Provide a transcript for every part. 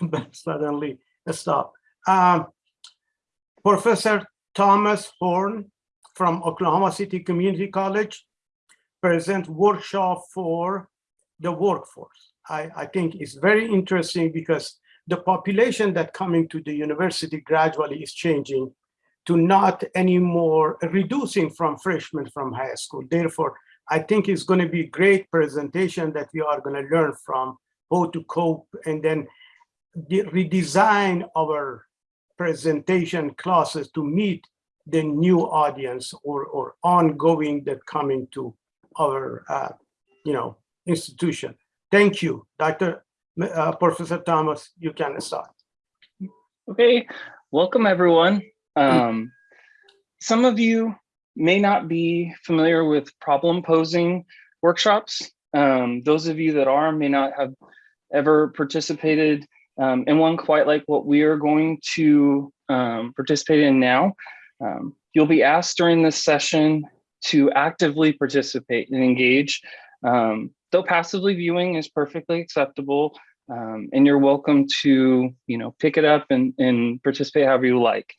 suddenly stop. Um, Professor Thomas Horn from Oklahoma City Community College present workshop for the workforce. I, I think it's very interesting because the population that coming to the university gradually is changing to not anymore reducing from freshmen from high school. Therefore, I think it's going to be a great presentation that we are going to learn from how to cope and then redesign our presentation classes to meet the new audience or, or ongoing that coming to our, uh, you know, institution. Thank you, Dr. Uh, Professor Thomas, you can start. Okay, welcome everyone. Um, some of you may not be familiar with problem posing workshops. Um, those of you that are may not have ever participated um, in one quite like what we are going to um, participate in now. Um, you'll be asked during this session to actively participate and engage. Um, though passively viewing is perfectly acceptable, um, and you're welcome to, you know, pick it up and, and participate however you like.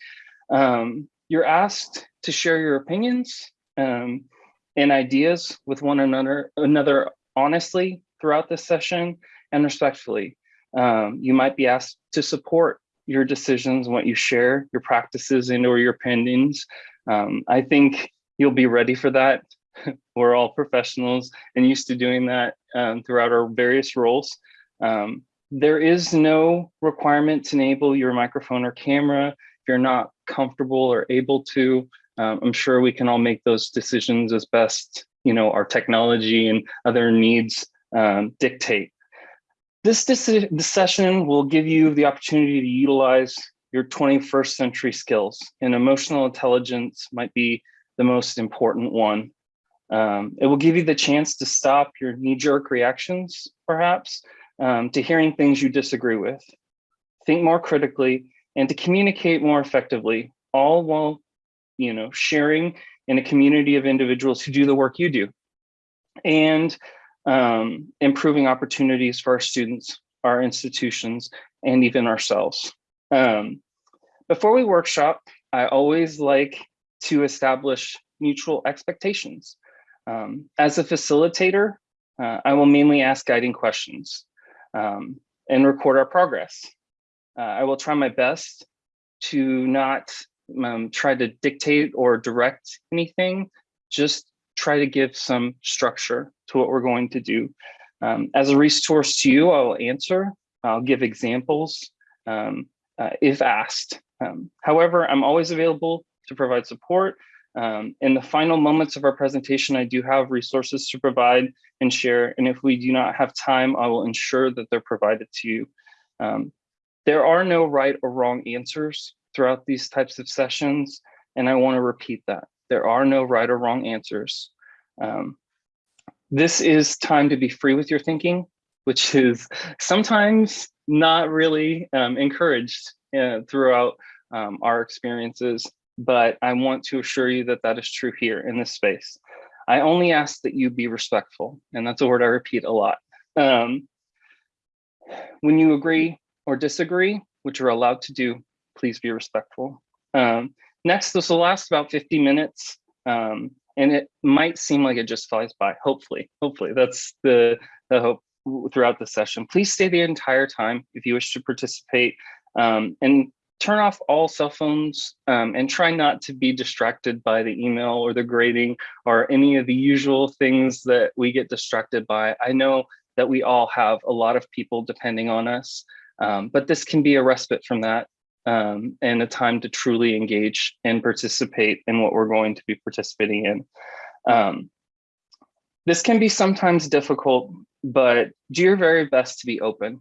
Um, you're asked to share your opinions and ideas with one another, another honestly throughout this session and respectfully. Um, you might be asked to support your decisions, what you share, your practices and or your opinions. Um, I think you'll be ready for that. We're all professionals and used to doing that um, throughout our various roles. Um, there is no requirement to enable your microphone or camera if you're not comfortable or able to. Um, I'm sure we can all make those decisions as best you know our technology and other needs um, dictate. This, this session will give you the opportunity to utilize your 21st century skills and emotional intelligence might be the most important one. Um, it will give you the chance to stop your knee-jerk reactions, perhaps, um, to hearing things you disagree with, think more critically, and to communicate more effectively, all while you know, sharing in a community of individuals who do the work you do. And um, improving opportunities for our students, our institutions, and even ourselves. Um, before we workshop, I always like to establish mutual expectations. Um, as a facilitator, uh, I will mainly ask guiding questions um, and record our progress. Uh, I will try my best to not um, try to dictate or direct anything, just try to give some structure to what we're going to do. Um, as a resource to you, I will answer, I'll give examples um, uh, if asked. Um, however, I'm always available to provide support. Um, in the final moments of our presentation, I do have resources to provide and share. And if we do not have time, I will ensure that they're provided to you. Um, there are no right or wrong answers throughout these types of sessions. And I wanna repeat that. There are no right or wrong answers. Um, this is time to be free with your thinking, which is sometimes not really um, encouraged uh, throughout um, our experiences, but I want to assure you that that is true here in this space. I only ask that you be respectful, and that's a word I repeat a lot. Um, when you agree or disagree, which you're allowed to do, please be respectful. Um, next, this will last about 50 minutes. Um, and it might seem like it just flies by, hopefully, hopefully that's the, the hope throughout the session. Please stay the entire time if you wish to participate um, and turn off all cell phones um, and try not to be distracted by the email or the grading or any of the usual things that we get distracted by. I know that we all have a lot of people depending on us, um, but this can be a respite from that um, and a time to truly engage and participate in what we're going to be participating in. Um, this can be sometimes difficult, but do your very best to be open.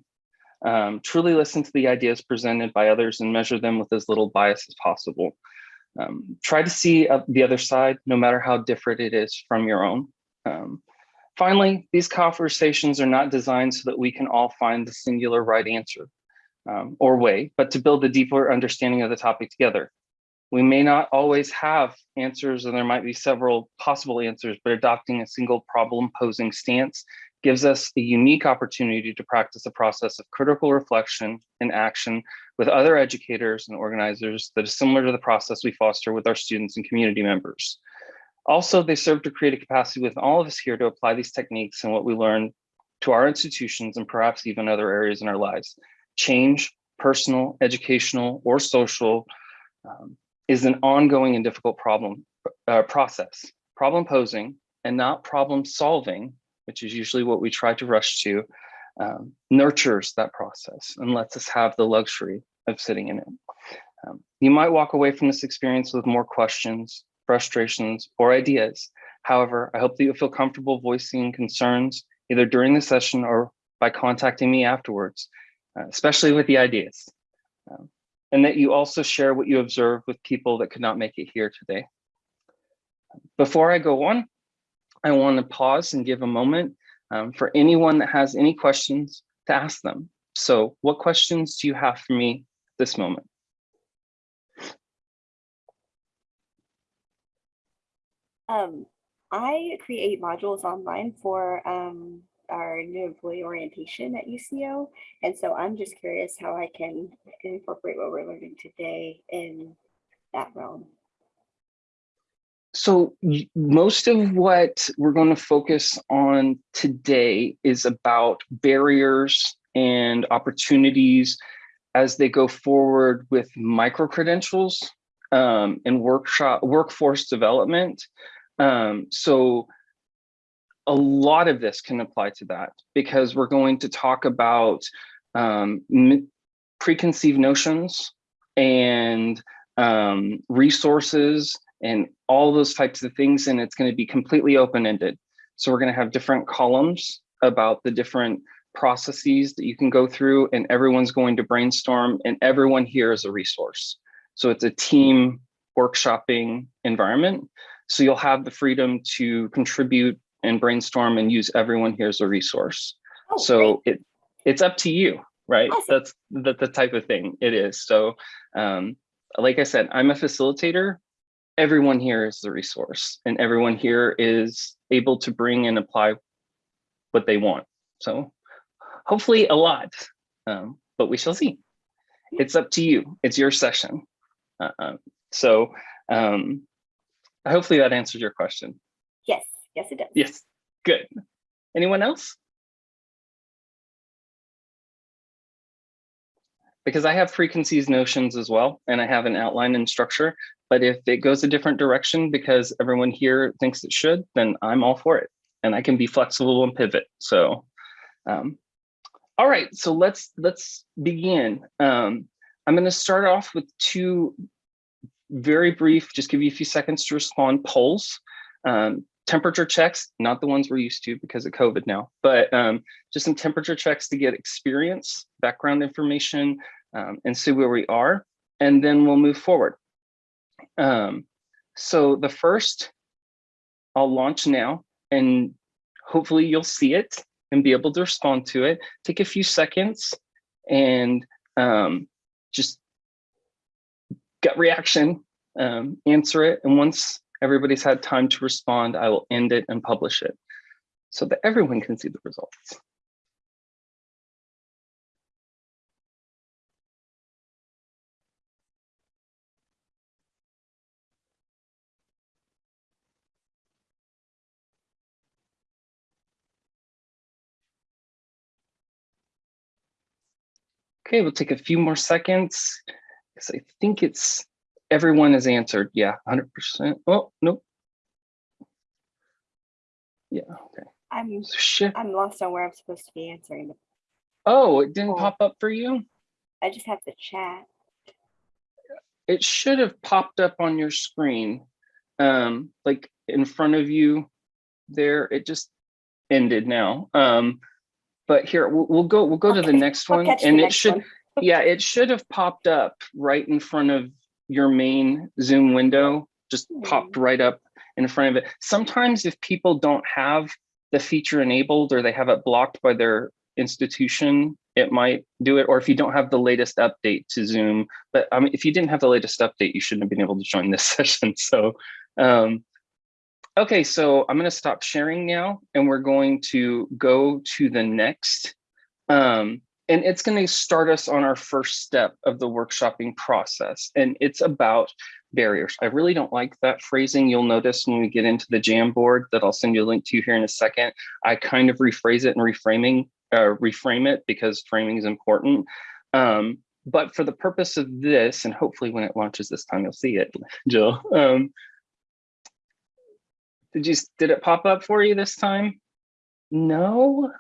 Um, truly listen to the ideas presented by others and measure them with as little bias as possible. Um, try to see uh, the other side, no matter how different it is from your own. Um, finally, these conversations are not designed so that we can all find the singular right answer um, or way, but to build a deeper understanding of the topic together. We may not always have answers and there might be several possible answers, but adopting a single problem posing stance gives us a unique opportunity to practice a process of critical reflection and action with other educators and organizers that is similar to the process we foster with our students and community members. Also, they serve to create a capacity with all of us here to apply these techniques and what we learn to our institutions and perhaps even other areas in our lives. Change, personal, educational, or social, um, is an ongoing and difficult problem uh, process. Problem posing and not problem solving, which is usually what we try to rush to, um, nurtures that process and lets us have the luxury of sitting in it. Um, you might walk away from this experience with more questions, frustrations, or ideas. However, I hope that you'll feel comfortable voicing concerns either during the session or by contacting me afterwards, uh, especially with the ideas. Um, and that you also share what you observe with people that could not make it here today. Before I go on, I want to pause and give a moment um, for anyone that has any questions to ask them. So what questions do you have for me this moment? Um, I create modules online for um, our new employee orientation at UCO. And so I'm just curious how I can incorporate what we're learning today in that realm. So most of what we're going to focus on today is about barriers and opportunities as they go forward with micro credentials um, and workshop workforce development. Um, so a lot of this can apply to that because we're going to talk about um, preconceived notions and um, resources and all those types of things. And it's going to be completely open-ended. So we're going to have different columns about the different processes that you can go through and everyone's going to brainstorm and everyone here is a resource. So it's a team workshopping environment. So you'll have the freedom to contribute and brainstorm and use everyone here as a resource. Oh, so it it's up to you, right? Awesome. That's the, the type of thing it is. So um, like I said, I'm a facilitator. Everyone here is the resource and everyone here is able to bring and apply what they want. So hopefully a lot, um, but we shall see. It's up to you. It's your session. Uh, uh so um, hopefully that answers your question. Yes, it does. Yes, good. Anyone else? Because I have preconceived notions as well, and I have an outline and structure, but if it goes a different direction because everyone here thinks it should, then I'm all for it. And I can be flexible and pivot. So, um, all right, so let's let's begin. Um, I'm gonna start off with two very brief, just give you a few seconds to respond polls. Um, temperature checks, not the ones we're used to because of COVID now, but um, just some temperature checks to get experience, background information, um, and see where we are, and then we'll move forward. Um, so the first, I'll launch now, and hopefully you'll see it and be able to respond to it. Take a few seconds and um, just gut reaction, um, answer it. And once everybody's had time to respond, I will end it and publish it so that everyone can see the results. Okay, we'll take a few more seconds because I think it's everyone has answered. Yeah, 100%. Oh, nope. Yeah, okay. I'm shit. I'm lost on where I'm supposed to be answering. Oh, it didn't Oh. pop up for you? I just have the chat. It should have popped up on your screen. Um, like in front of you there, it just ended now. Um, but here, we'll, we'll go, we'll go to the Okay, next I'll one the and it should, one. yeah, it should have popped up right in front of your main Zoom window, just popped right up in front of it. Sometimes if people don't have the feature enabled or they have it blocked by their institution, it might do it. Or if you don't have the latest update to Zoom, but I mean, if you didn't have the latest update, you shouldn't have been able to join this session. So, um, Okay, so I'm gonna stop sharing now and we're going to go to the next. Um, and it's gonna start us on our first step of the workshopping process. And it's about barriers. I really don't like that phrasing. You'll notice when we get into the Jamboard that I'll send you a link to here in a second. I kind of rephrase it and reframing, uh, reframe it because framing is important. Um, but for the purpose of this, and hopefully when it launches this time, you'll see it, Jill. Um, did you, did it pop up for you this time? No?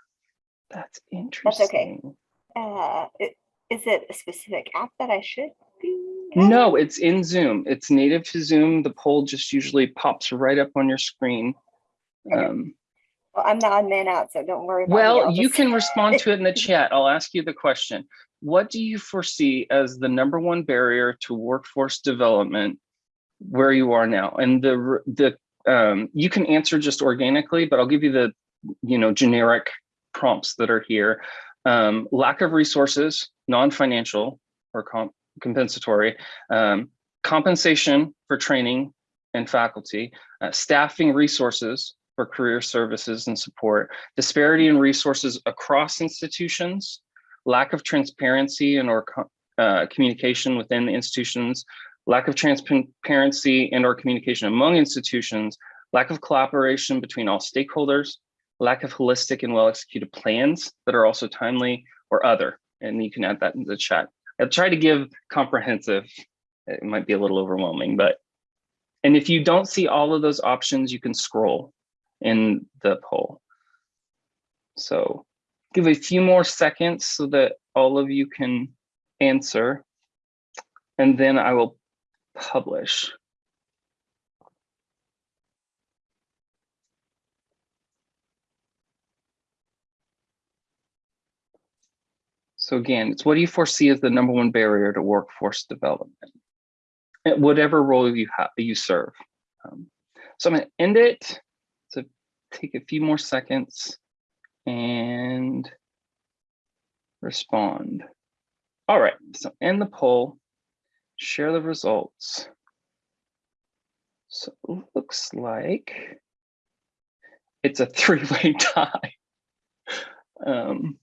That's interesting. Uh, is it a specific app that I should be? No, it's in Zoom. It's native to Zoom. The poll just usually pops right up on your screen. Okay. Um, Well, I'm the odd man out, so don't worry about well, you can respond to it in the chat. I'll ask you the question. What do you foresee as the number one barrier to workforce development where you are now? And the, the, um, you can answer just organically, but I'll give you the, you know, generic prompts that are here. Um, lack of resources, non-financial or comp compensatory, um, compensation for training and faculty, uh, staffing resources for career services and support, disparity in resources across institutions, lack of transparency and or uh, communication within the institutions, lack of transparency and or communication among institutions, lack of collaboration between all stakeholders, lack of holistic and well-executed plans that are also timely or other. And you can add that in the chat. I'll try to give comprehensive. It might be a little overwhelming, but and if you don't see all of those options, you can scroll in the poll. So give a few more seconds so that all of you can answer. And then I will publish. So again, it's what do you foresee as the number one barrier to workforce development? At whatever role you have you serve. Um, so I'm going to end it. So take a few more seconds and respond. All right, so end the poll, share the results. So it looks like it's a three-way tie um,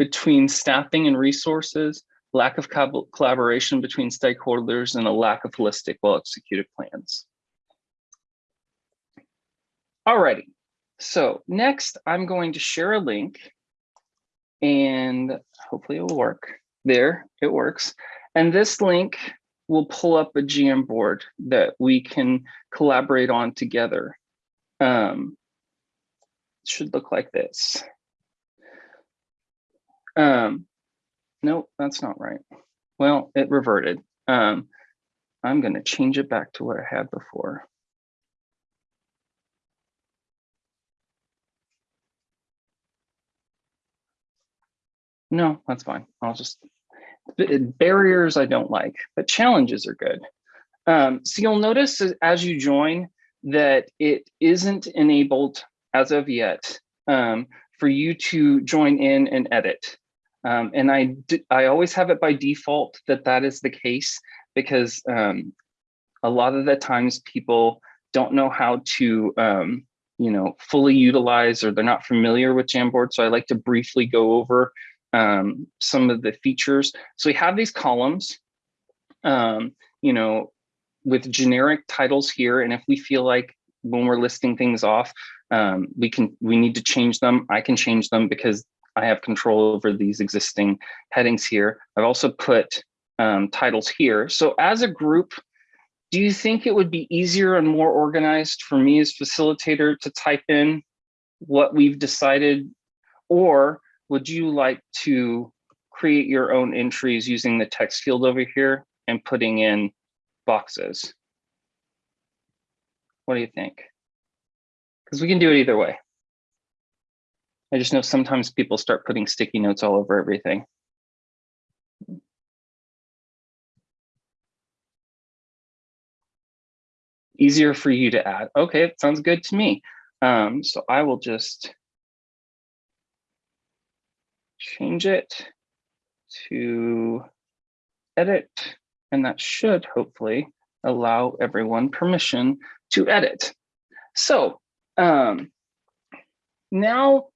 between staffing and resources, lack of collaboration between stakeholders, and a lack of holistic, well-executed plans. Alrighty, so next I'm going to share a link and hopefully it will work. There, it works. And this link will pull up a Jamboard that we can collaborate on together. Um, should look like this. Um, no, that's not right. Well, it reverted. Um, I'm going to change it back to what I had before. No, that's fine. I'll just barriers I don't like, but challenges are good. Um, so you'll notice as- as you join that it isn't enabled as of yet um, for you to join in and edit. Um, and I always have it by default that that is the case because um, a lot of the times people don't know how to, um, you know, fully utilize or they're not familiar with Jamboard. So I like to briefly go over um, some of the features. So we have these columns, um, you know, with generic titles here. And if we feel like when we're listing things off, um, we can we need to change them. I can change them because I have control over these existing headings here. I've also put um, titles here. So as a group, do you think it would be easier and more organized for me as facilitator to type in what we've decided? Or would you like to create your own entries using the text field over here and putting in boxes? What do you think? Because we can do it either way. I just know sometimes people start putting sticky notes all over everything. Easier for you to add. Okay, it sounds good to me. Um, so I will just change it to edit, and that should hopefully allow everyone permission to edit. So um, now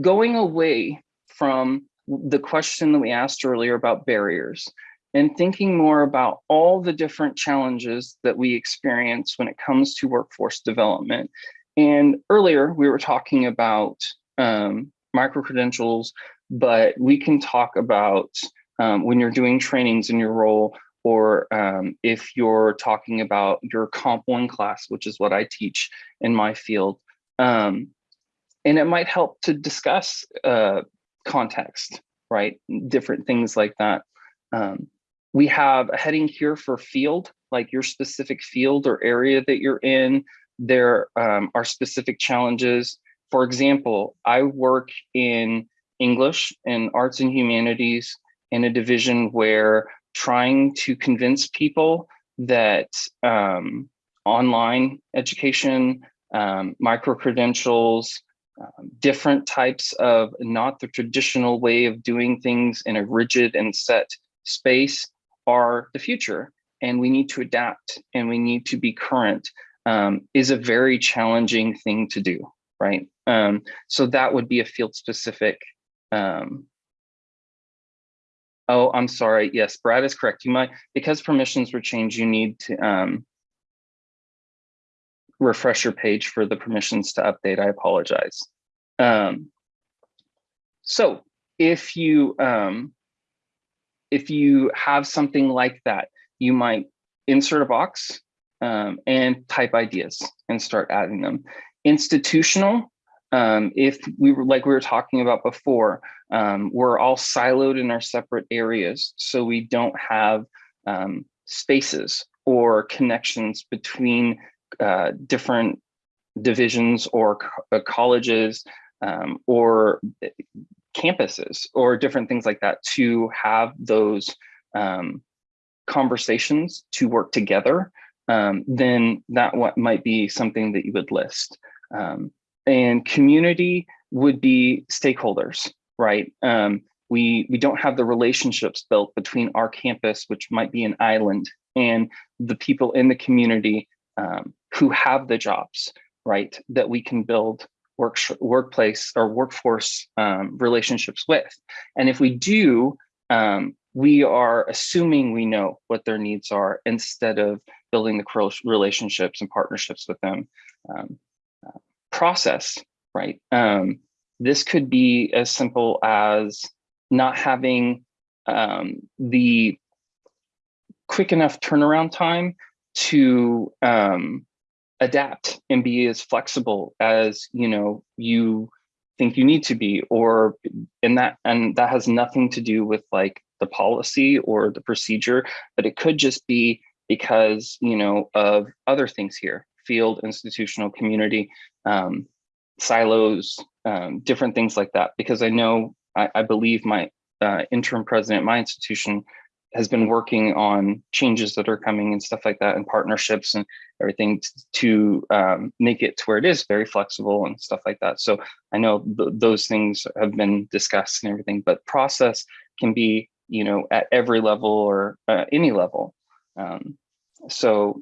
going away from the question that we asked earlier about barriers and thinking more about all the different challenges that we experience when it comes to workforce development. And earlier we were talking about um, micro-credentials, but we can talk about um, when you're doing trainings in your role, or um, if you're talking about your Comp 1 class, which is what I teach in my field. Um, and it might help to discuss uh, context, right? Different things like that. Um, we have a heading here for field, like your specific field or area that you're in. There um, are specific challenges. For example, I work in English and arts and humanities in a division where trying to convince people that um, online education, um, micro-credentials, um, different types of not the traditional way of doing things in a rigid and set space are the future. And we need to adapt and we need to be current um, is a very challenging thing to do, right? Um, so that would be a field specific um, Oh, I'm sorry. Yes, Brad is correct. You might, because permissions were changed, you need to um, refresh your page for the permissions to update. I apologize. Um, so if you um, if you have something like that, you might insert a box um, and type ideas and start adding them. Institutional, um, if we were like we were talking about before, um, we're all siloed in our separate areas, so we don't have um, spaces or connections between uh, different divisions or co uh, colleges um, or campuses or different things like that to have those um, conversations to work together, um, then that what might be something that you would list. Um, and community would be stakeholders, right? Um, we, we don't have the relationships built between our campus, which might be an island, and the people in the community um, who have the jobs, right? That we can build work, workplace or workforce um, relationships with. And if we do, um, we are assuming we know what their needs are instead of building the relationships and partnerships with them. Um, uh, process, right? Um, this could be as simple as not having um, the quick enough turnaround time to um, adapt and be as flexible as you know you think you need to be or and that and that has nothing to do with like the policy or the procedure but it could just be because you know of other things here field institutional community um, silos um, different things like that because i know i, I believe my uh, interim president my institution has been working on changes that are coming and stuff like that and partnerships and everything to um, make it to where it is very flexible and stuff like that. So I know th those things have been discussed and everything, but process can be, you know, at every level or uh, any level. Um, so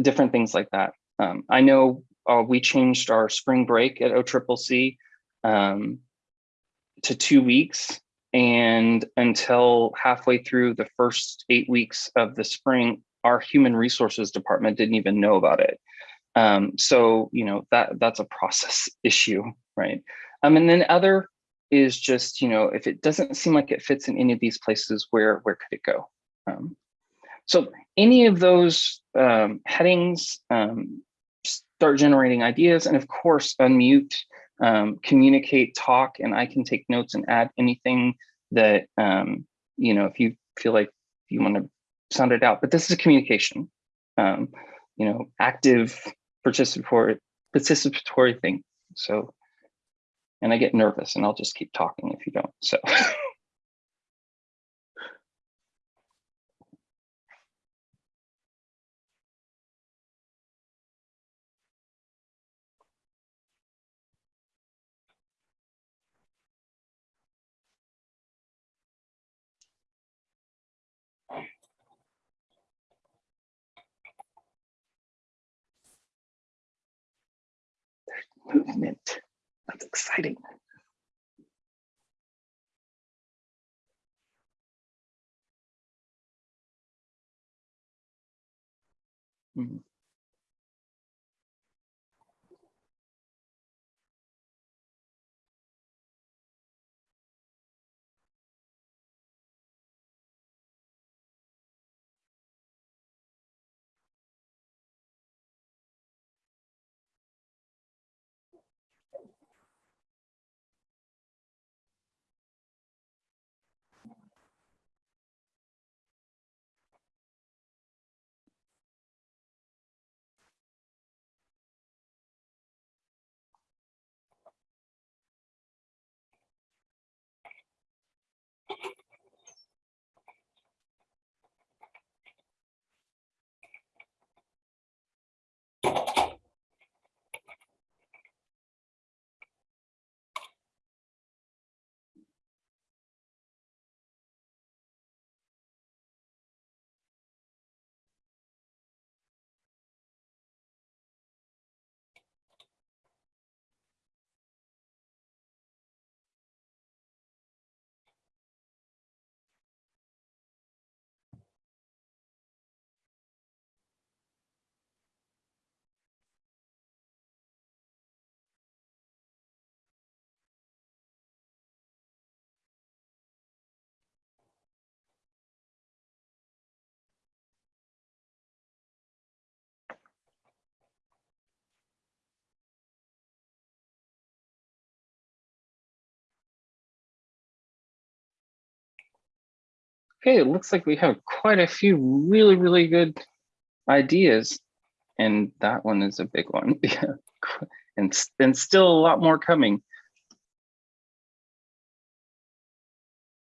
different things like that. Um, I know uh, we changed our spring break at OCCC um, to two weeks and until halfway through the first eight weeks of the spring, our human resources department didn't even know about it. Um, so, you know, that that's a process issue, right? Um, and then other is just, you know, if it doesn't seem like it fits in any of these places, where where could it go? Um, so any of those um, headings um, start generating ideas, and of course, unmute um, communicate, talk, and I can take notes and add anything that, um, you know, if you feel like you want to sound it out, but this is a communication, um, you know, active participatory, participatory thing. So, and I get nervous and I'll just keep talking if you don't, so. movement. That's exciting. Mhm. Okay, it looks like we have quite a few really, really good ideas. And that one is a big one. And, and still a lot more coming.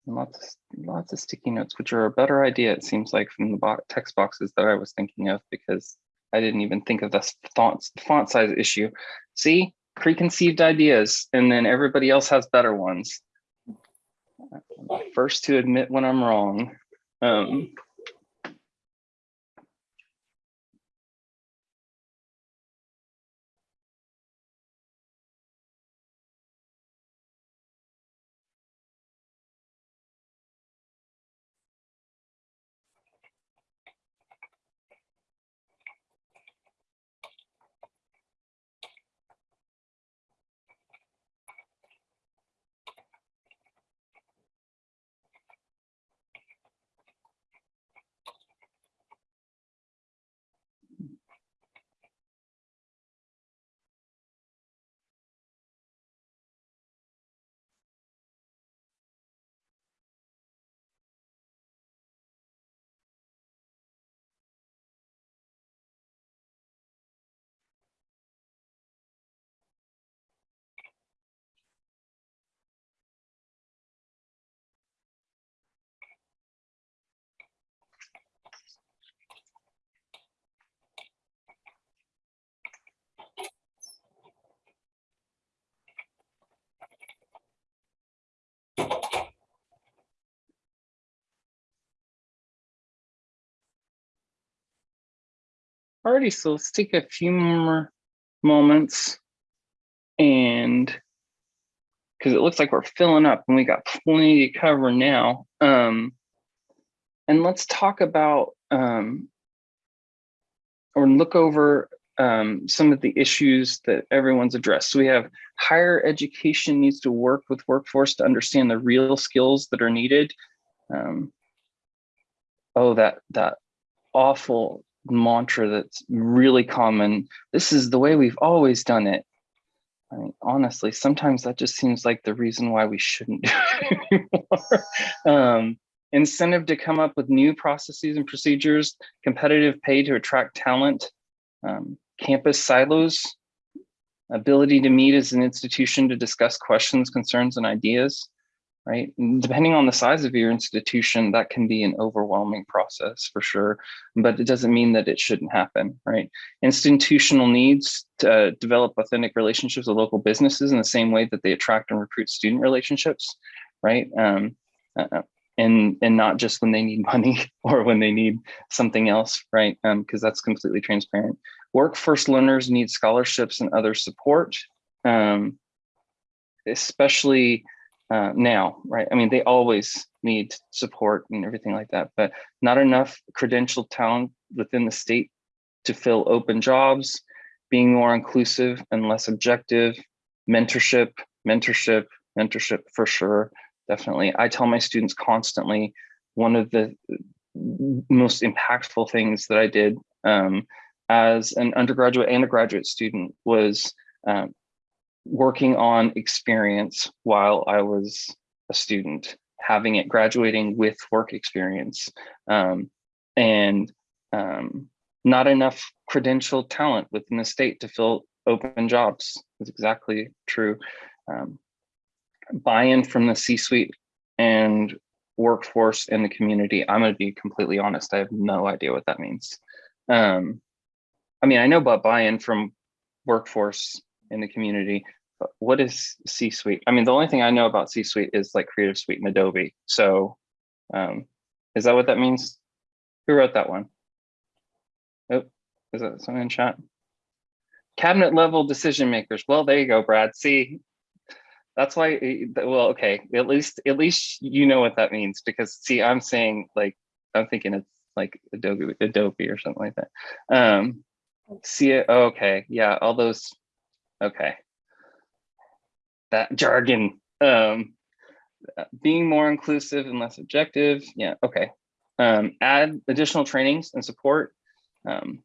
Lots, lots of sticky notes, which are a better idea, it seems like, from the bo- text boxes that I was thinking of, because I didn't even think of the font, font size issue. See, preconceived ideas, and then everybody else has better ones. I'm the First to admit when I'm wrong. Um, Alrighty, so let's take a few more moments and because it looks like we're filling up and we got plenty to cover now. Um, and let's talk about um, or look over um, some of the issues that everyone's addressed. So we have higher education needs to work with workforce to understand the real skills that are needed. Um, oh, that that awful mantra that's really common. This is the way we've always done it. I mean, honestly, sometimes that just seems like the reason why we shouldn't do it anymore. Um, incentive to come up with new processes and procedures, competitive pay to attract talent, um, campus silos, ability to meet as an institution to discuss questions, concerns, and ideas, right? And depending on the size of your institution, that can be an overwhelming process for sure, but it doesn't mean that it shouldn't happen, right? Institutional needs to uh, develop authentic relationships with local businesses in the same way that they attract and recruit student relationships, right? Um, uh, and and not just when they need money or when they need something else, right? Because that's completely transparent. Workforce learners need scholarships and other support. um, especially uh, now, right? I mean, they always need support and everything like that, but not enough credentialed talent within the state to fill open jobs, being more inclusive and less objective, mentorship, mentorship, mentorship for sure, definitely. I tell my students constantly, one of the most impactful things that I did um, as an undergraduate and a graduate student was um, working on experience while I was a student, having it graduating with work experience, um, and um, not enough credential talent within the state to fill open jobs is exactly true. Um, Buy-in from the C-suite and workforce in the community. I'm going to be completely honest. I have no idea what that means. Um, I mean, I know about buy-in from workforce in the community, what is C-suite? I mean, the only thing I know about C-suite is like Creative Suite and Adobe. So um, is that what that means? Who wrote that one? Oh, is that someone in chat? Cabinet level decision makers. Well, there you go, Brad. See, that's why, eh, well, okay, at least, at least you know what that means because see, I'm saying like, I'm thinking it's like Adobe, Adobe or something like that. Um, see it, okay, yeah, all those, okay. That jargon, um, being more inclusive and less objective, yeah, okay. Um, add additional trainings and support, um,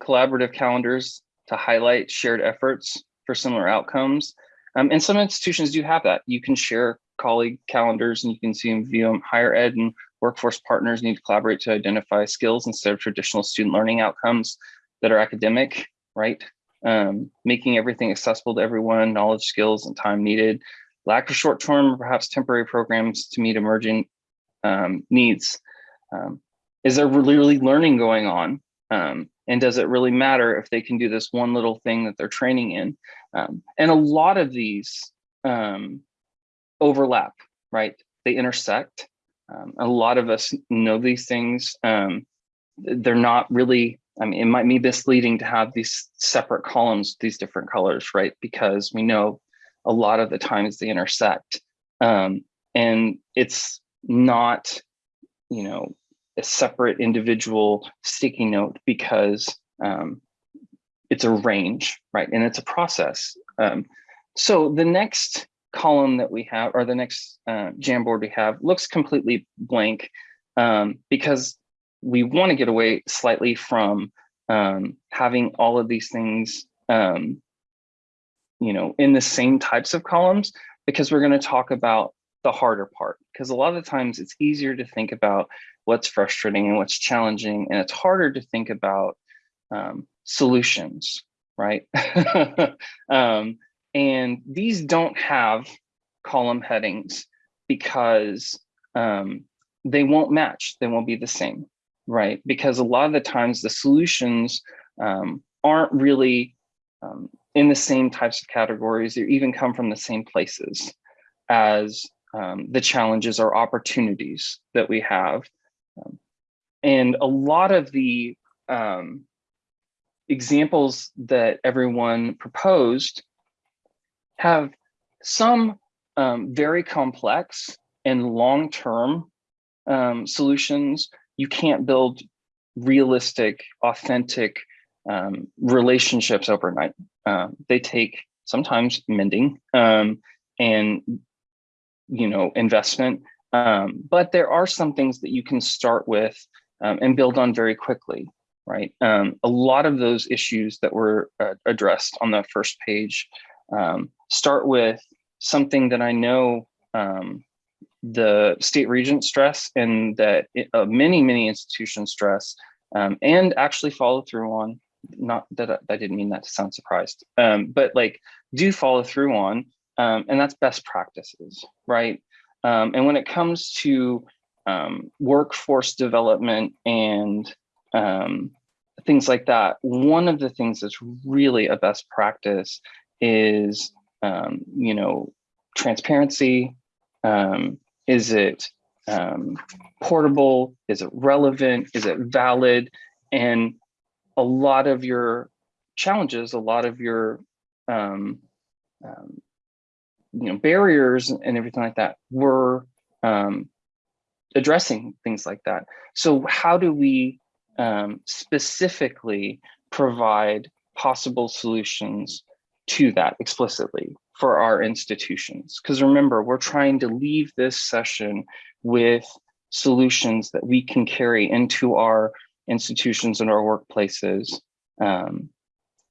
collaborative calendars to highlight shared efforts for similar outcomes. Um, and some institutions do have that. You can share colleague calendars and you can see and view them. Higher ed and workforce partners need to collaborate to identify skills instead of traditional student learning outcomes that are academic, right? Um, making everything accessible to everyone, knowledge, skills, and time needed. Lack of short-term, perhaps temporary programs to meet emerging um, needs. Um, is there really, learning going on? Um, and does it really matter if they can do this one little thing that they're training in? Um, and a lot of these um, overlap, right? They intersect. A lot of us know these things. They're not really, I mean, it might be misleading to have these separate columns, these different colors, right? Because we know a lot of the times they intersect. Um, and it's not, you know, a separate individual sticky note because um, it's a range, right? And it's a process. Um, so the next column that we have, or the next uh, Jamboard we have, looks completely blank um, because we want to get away slightly from um, having all of these things, um, you know, in the same types of columns, because we're going to talk about the harder part. Because a lot of times it's easier to think about what's frustrating and what's challenging, and it's harder to think about um, solutions, right? um, and these don't have column headings because um, they won't match, they won't be the same, right? Because a lot of the times the solutions um, aren't really um, in the same types of categories or even come from the same places as um, the challenges or opportunities that we have. Um, and a lot of the um, examples that everyone proposed have some um, very complex and long-term solutions. You can't build realistic, authentic um, relationships overnight. Uh, they take sometimes mending um, and you know investment, um, but there are some things that you can start with um, and build on very quickly right? Um, a lot of those issues that were uh, addressed on the first page start with something that I know um, the state regent stress and that uh, many, many institutions stress um, and actually follow through on, not that I, I didn't mean that to sound surprised, um, but like do follow through on, um, and that's best practices, right? and when it comes to workforce development and um, things like that. One of the things that's really a best practice is, um, you know, transparency. Um, is it um, portable? Is it relevant? Is it valid? And a lot of your challenges, a lot of your um, um, you know, barriers and everything like that, we're um, addressing things like that. So how do we um, specifically provide possible solutions to that explicitly for our institutions? Because remember, we're trying to leave this session with solutions that we can carry into our institutions and our workplaces. Um,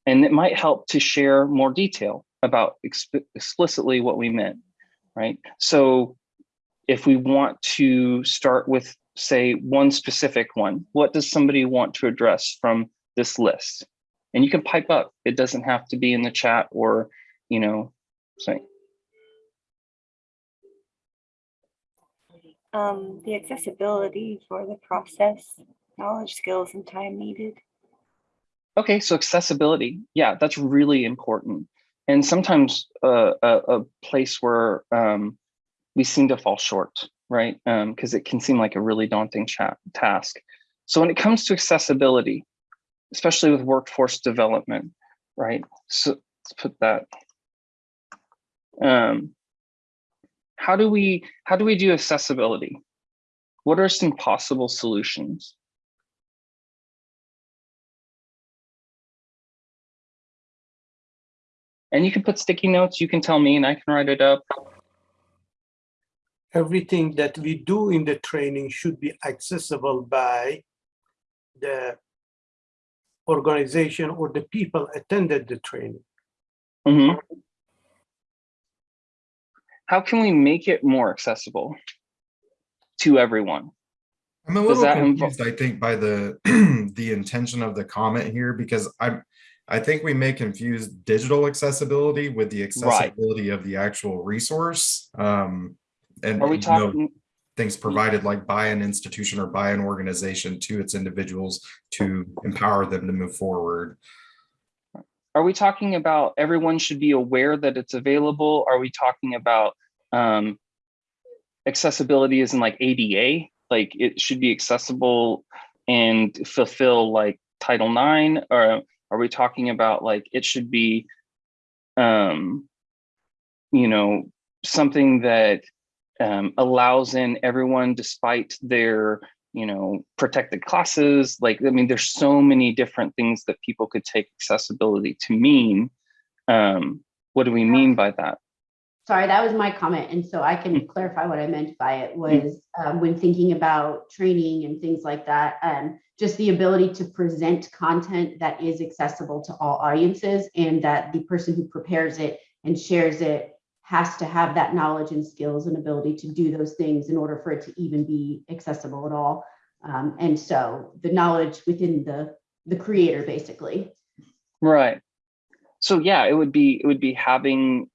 and it might help to share more detail about exp explicitly what we meant, right? So if we want to start with, say, one specific one, what does somebody want to address from this list? And you can pipe up. It doesn't have to be in the chat or, you know, say, Um, the accessibility for the process, knowledge, skills, and time needed. Okay, so accessibility, yeah, that's really important. And sometimes uh, a, a place where um, we seem to fall short, right? Because it can seem like a really daunting chat task. So when it comes to accessibility, especially with workforce development, right? So let's put that. Um, how do we how do we do accessibility? What are some possible solutions? And you can put sticky notes, you can tell me and I can write it up. Everything that we do in the training should be accessible by the organization or the people attended the training. Mhm. How can we make it more accessible to everyone? I'm a little confused, I think, by the the intention of the comment here because I'm I think we may confuse digital accessibility with the accessibility of the actual resource. Um, and Are we you know, talking, things provided like by an institution or by an organization to its individuals to empower them to move forward. Are we talking about everyone should be aware that it's available? Are we talking about um, accessibility is in like ADA? Like it should be accessible and fulfill like Title IX? Or are we talking about like it should be, um, you know, something that um, allows in everyone despite their you know, protected classes. Like, I mean, there's so many different things that people could take accessibility to mean. Um, what do we mean by that? Sorry, that was my comment. And so I can clarify what I meant by it was um, when thinking about training and things like that, um, just the ability to present content that is accessible to all audiences and that the person who prepares it and shares it has to have that knowledge and skills and ability to do those things in order for it to even be accessible at all. Um, and so the knowledge within the the creator basically. Right. So yeah, it would be it would be having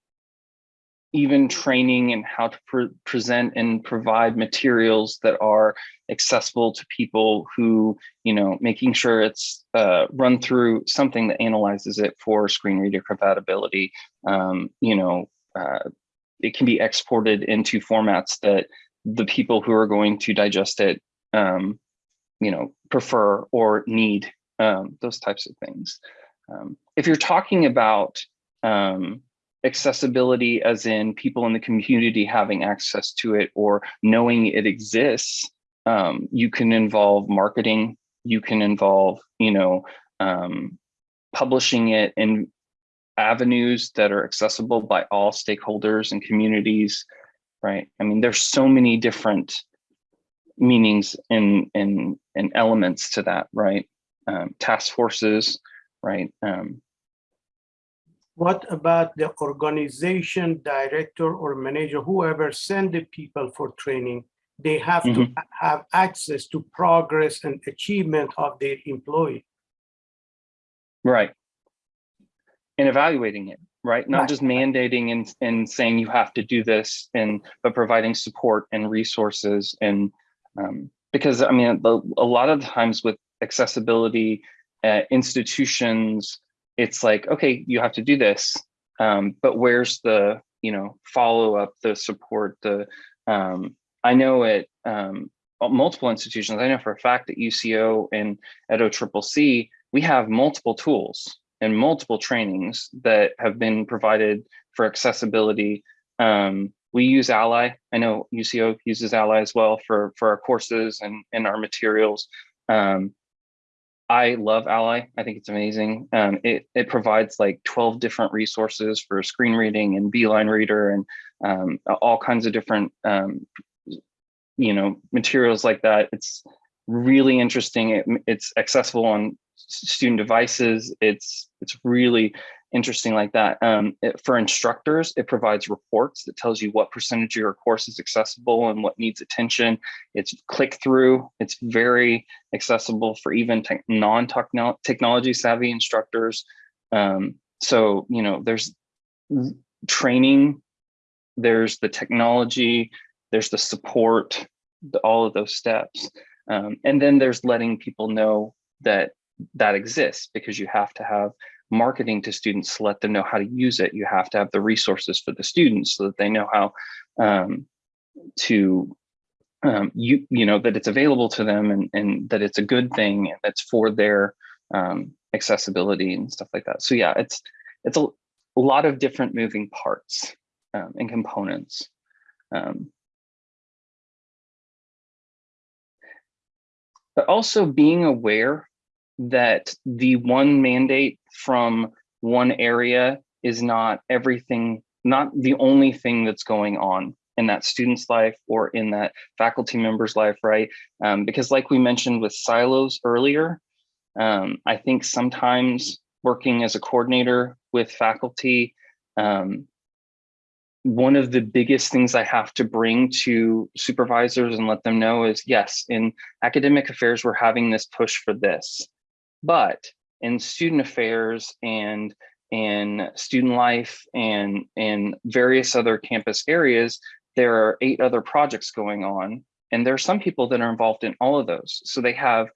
even training and how to pre present and provide materials that are accessible to people who, you know, making sure it's uh, run through something that analyzes it for screen reader compatibility, um, you know, uh, it can be exported into formats that the people who are going to digest it, um, you know, prefer or need um, those types of things. Um, if you're talking about um, accessibility as in people in the community having access to it or knowing it exists, um, you can involve marketing, you can involve, you know, um, publishing it in avenues that are accessible by all stakeholders and communities, right? I mean, there's so many different meanings and and and elements to that, right? Um, task forces, right? Um, What about the organization director or manager, whoever send the people for training? They have to Mhm. have access to progress and achievement of their employee. Right. And evaluating it, right? Not Right. just mandating and, and saying you have to do this and, but providing support and resources and, um, because I mean, the, a lot of times with accessibility uh, institutions, it's like, okay, you have to do this, um, but where's the, you know, follow up, the support, the, um, I know at um, multiple institutions, I know for a fact at UCO and at OCCC, we have multiple tools and multiple trainings that have been provided for accessibility. Um, we use Ally. I know UCO uses Ally as well for, for our courses and, and our materials. Um, I love Ally. I think it's amazing. Um, it, it provides like 12 different resources for screen reading and Beeline Reader and um, all kinds of different, um, you know, materials like that. It's really interesting. It, it's accessible on student devices. It's it's really interesting like that. Um, it- for instructors, it provides reports that tells you what percentage of your course is accessible and what needs attention. It's click through. It's very accessible for even tech non-technology savvy instructors. Um, so, you know, there's training, there's the technology, there's the support, the, all of those steps. Um, and then there's letting people know that that exists because you have to have marketing to students to let them know how to use it. You have to have the resources for the students so that they know how um, to um, you you know that it's available to them and, and that it's a good thing and that's for their um, accessibility and stuff like that. So yeah, it's it's a, a lot of different moving parts um, and components. Um, but also being aware that the one mandate from one area is not everything, not the only thing that's going on in that student's life or in that faculty member's life, right? Um, because like we mentioned with silos earlier, um, I think sometimes working as a coordinator with faculty, um, one of the biggest things I have to bring to supervisors and let them know is yes, in academic affairs, we're having this push for this. But in student affairs and in student life and in various other campus areas, there are eight other projects going on. And there are some people that are involved in all of those. So they have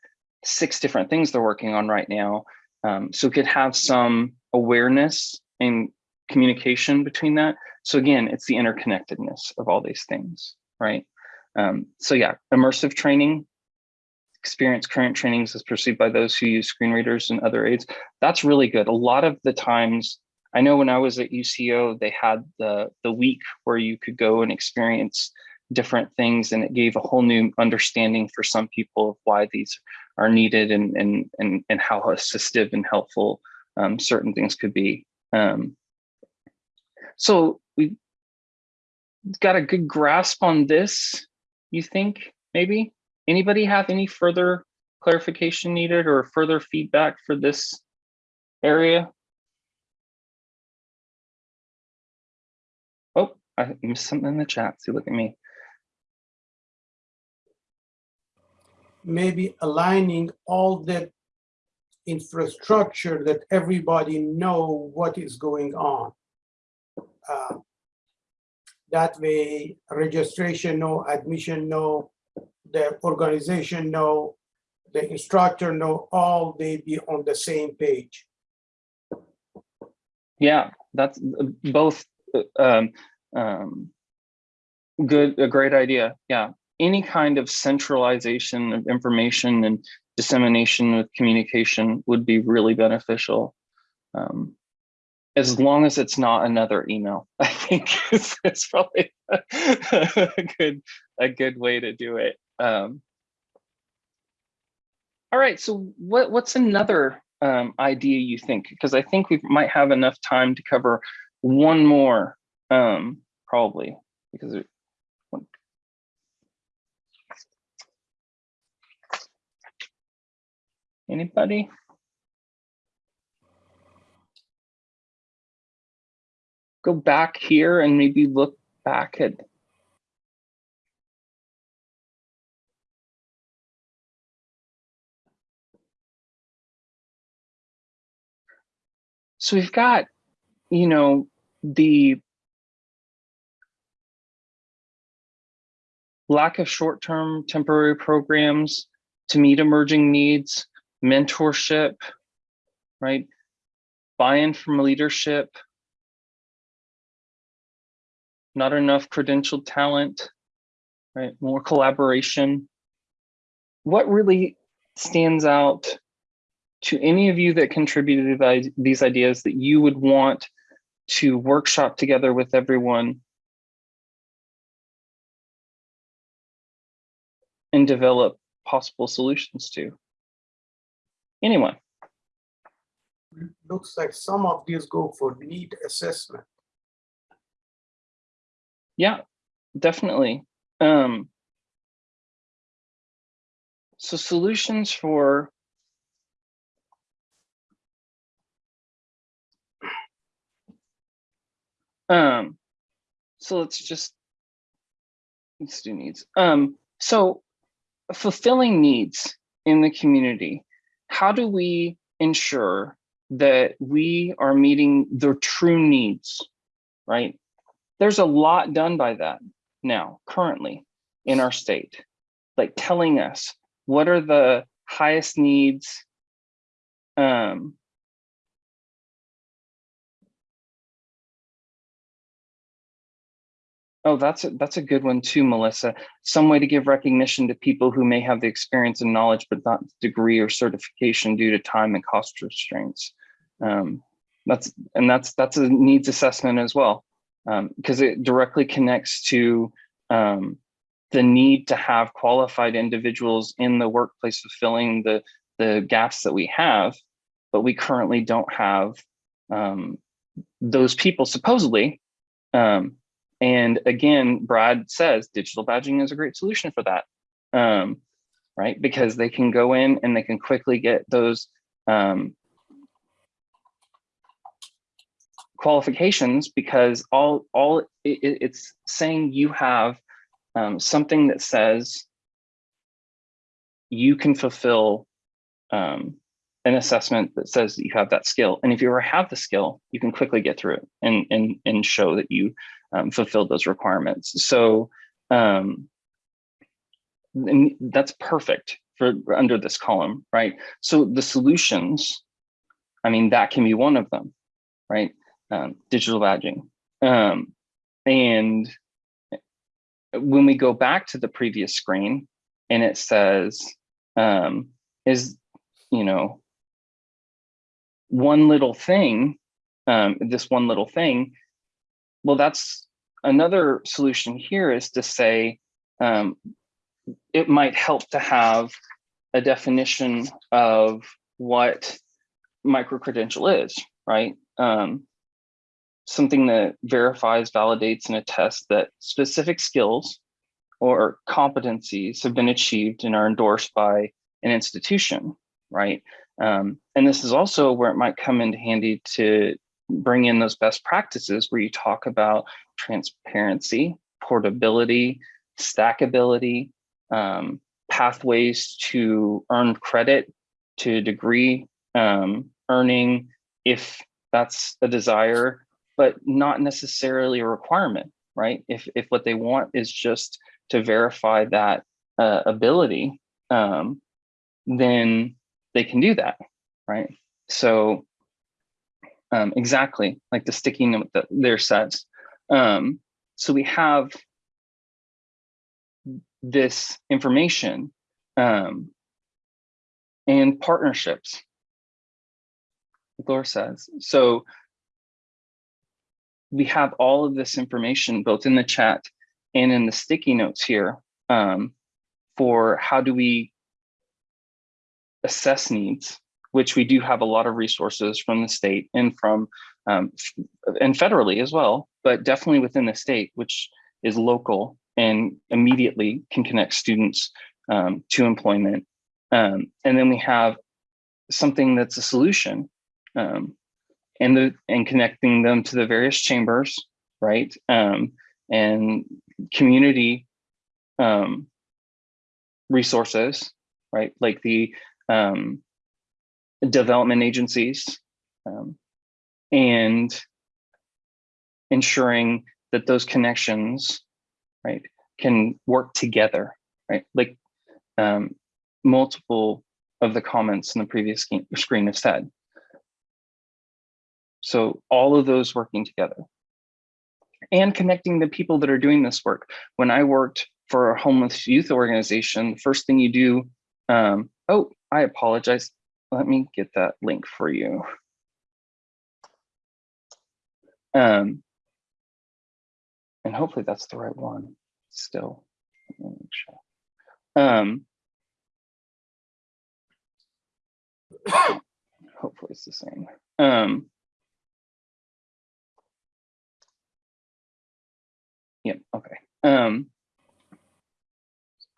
six different things they're working on right now. Um, so could have some awareness and communication between that. So again, it's the interconnectedness of all these things, right? Um, so yeah, immersive training, experience current trainings as perceived by those who use screen readers and other aids. That's really good. A lot of the times, I know when I was at UCO, they had the, the week where you could go and experience different things and it gave a whole new understanding for some people of why these are needed and, and, and, and how assistive and helpful um, certain things could be. Um, so we got a good grasp on this, you think, maybe? Anybody have any further clarification needed or further feedback for this area? Oh, I missed something in the chat. See, look at me. maybe aligning all that infrastructure that everybody know what is going on. Uh, That way, registration, no, admission, no, the organization, know, the instructor, know, all they be on the same page. Yeah, that's both um, um, good, a great idea. Yeah, any kind of centralization of information and dissemination of communication would be really beneficial. Um, as long as it's not another email, I think is probably a good a good way to do it. Um, all right, so what what's another um, idea you think? Because I think we might have enough time to cover one more, um, probably because it, Anybody? Go back here and maybe look back at So we've got, you know, the lack of short-term temporary programs to meet emerging needs, mentorship, right? Buy-in from leadership, not enough credentialed talent, right? More collaboration. What really stands out to any of you that contributed these ideas that you would want to workshop together with everyone and develop possible solutions to. Anyone? Looks like some of these go for need assessment. Yeah, definitely. Um, so solutions for um, so let's just let's do needs. Um, so fulfilling needs in the community. How do we ensure that we are meeting their true needs, right? There's a lot done by that now, currently in our state, like telling us what are the highest needs um, Oh, that's a, that's a good one too, Melissa. Some way to give recognition to people who may have the experience and knowledge, but not degree or certification due to time and cost restraints. Um, that's and that's that's a needs assessment as well, because it directly connects to um, the need to have qualified individuals in the workplace fulfilling the the gaps that we have, but we currently don't have um, those people supposedly. Um, and again, Brad says digital badging is a great solution for that, um, right? Because they can go in and they can quickly get those um, qualifications because all all it, it's saying you have um, something that says you can fulfill um, an assessment that says that you have that skill. And if you ever have the skill, you can quickly get through it and and and show that you um, fulfilled those requirements. So um, that's perfect for under this column, right? So the solutions, I mean, that can be one of them, right? Um, digital badging. Um, and when we go back to the previous screen and it says, um, is, you know, one little thing, um, this one little thing, well, that's another solution here is to say um, it might help to have a definition of what micro-credential is, right? Um, something that verifies, validates, and attests that specific skills or competencies have been achieved and are endorsed by an institution, right? Um, and this is also where it might come into handy to bring in those best practices where you talk about transparency, portability, stackability, um, pathways to earn credit to degree um, earning if that's a desire, but not necessarily a requirement, right? If, if what they want is just to verify that uh, ability, um, then they can do that, right? So um, exactly like the sticky note that there says. Um, so we have this information um, and partnerships, Laura says. So we have all of this information both in the chat and in the sticky notes here um, for how do we assess needs which we do have a lot of resources from the state and from um, and federally as well, but definitely within the state, which is local and immediately can connect students um, to employment. Um, and then we have something that's a solution um, and the and connecting them to the various chambers, right? Um, and community um, resources, right? Like the um, development agencies um, and ensuring that those connections right can work together right? Like um, multiple of the comments in the previous screen have said. So all of those working together. And connecting the people that are doing this work. When i worked for a homeless youth organization the first thing you do um, oh i apologize let me get that link for you. Um, and hopefully that's the right one still. Um, hopefully it's the same. Um, Yep, okay. Um,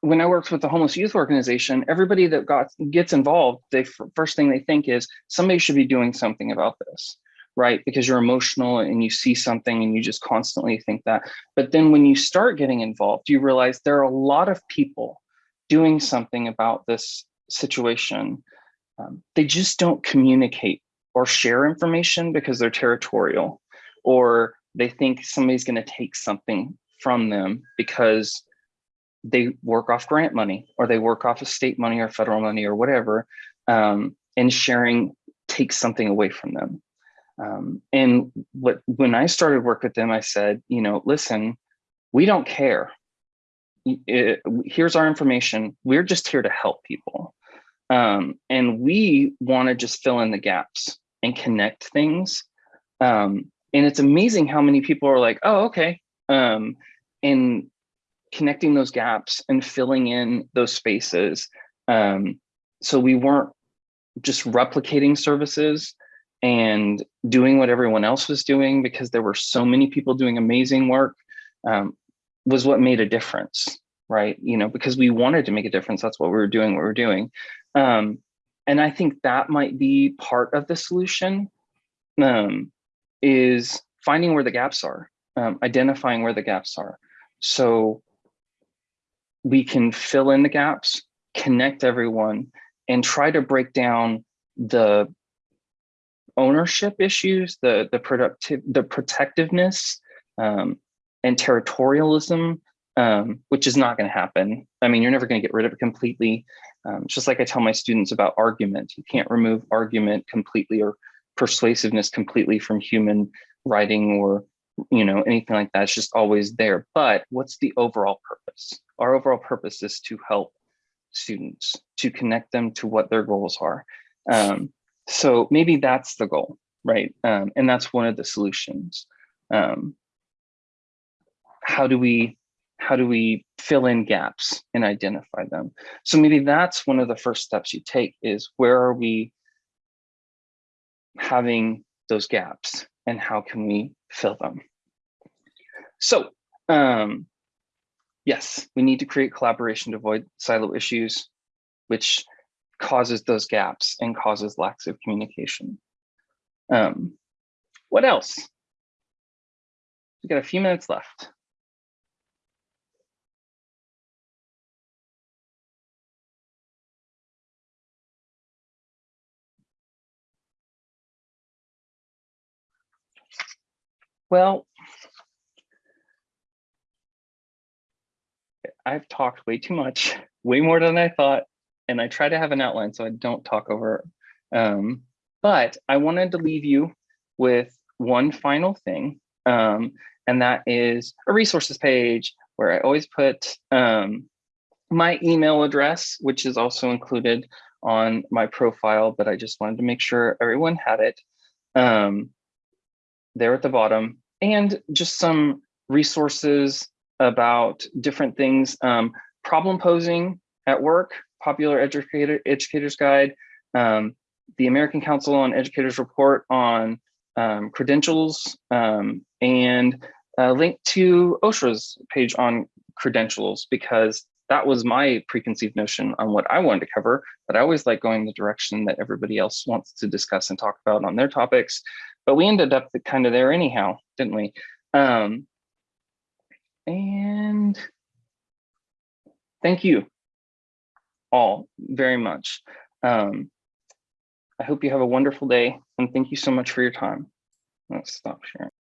when I worked with the homeless youth organization, everybody that got gets involved, they first thing they think is somebody should be doing something about this, right? Because you're emotional and you see something and you just constantly think that. But then when you start getting involved, you realize there are a lot of people doing something about this situation. Um, they just don't communicate or share information because they're territorial or they think somebody's going to take something from them because they work off grant money or they work off of state money or federal money or whatever um, and sharing takes something away from them. Um, and what when i started work with them i said you know listen we don't care. It- here's our information. We're just here to help people. Um, and we want to just fill in the gaps and connect things. Um, and it's amazing how many people are like oh okay. Um, and connecting those gaps and filling in those spaces um, so we weren't just replicating services and doing what everyone else was doing because there were so many people doing amazing work um, was what made a difference right? You know because we wanted to make a difference. That's what we were doing what we were doing. Um, and i think that might be part of the solution um, is finding where the gaps are um, identifying where the gaps are. So we can fill in the gaps connect everyone and try to break down the ownership issues the the productive the protectiveness um, and territorialism um, which is not going to happen. I mean you're never going to get rid of it completely. Um, just like i tell my students about argument you can't remove argument completely or persuasiveness completely from human writing or you know anything like that it's just always there. But what's the overall purpose? Our overall purpose is to help students to connect them to what their goals are. Um, so maybe that's the goal right? Um, and that's one of the solutions. Um, how do we how do we fill in gaps and identify them? So maybe that's one of the first steps you take is where are we having those gaps and how can we fill them? So um yes we need to create collaboration to avoid silo issues which causes those gaps and causes lacks of communication. Um what else? We got a few minutes left Well, I've talked way too much, way more than I thought, and I try to have an outline so I don't talk over. Um, but I wanted to leave you with one final thing, um, and that is a resources page where I always put um, my email address, which is also included on my profile, but I just wanted to make sure everyone had it. Um, there at the bottom and just some resources about different things. Um, problem posing at work, popular educator educators guide, um, the American Council on Educators report on um, credentials, um, and a link to OSHA's page on credentials because that was my preconceived notion on what I wanted to cover, but I always like going the direction that everybody else wants to discuss and talk about on their topics but we ended up kind of there anyhow, didn't we? Um, and thank you all very much. Um, I hope you have a wonderful day and thank you so much for your time. Let's stop sharing.